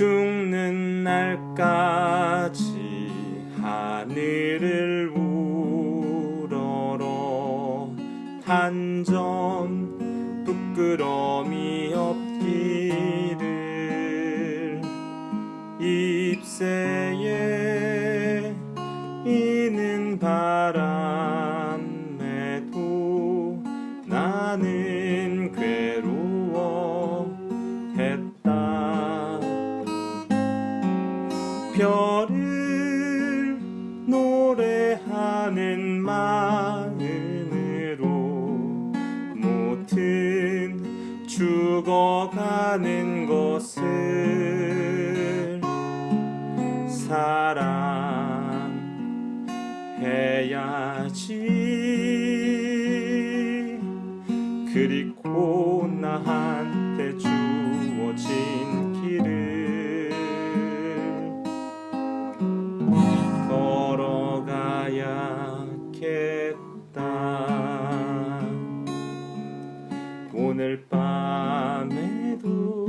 죽는 날까지 하늘을 우러러 한점 부끄러움이 없기를 잎새에 이는 바람에도 나는 괴로워 별을 노래하는 마음으로 모든 죽어가는 것을 사랑해야지. 그리고 나한테 주 걸어가야겠다. 오늘 밤에도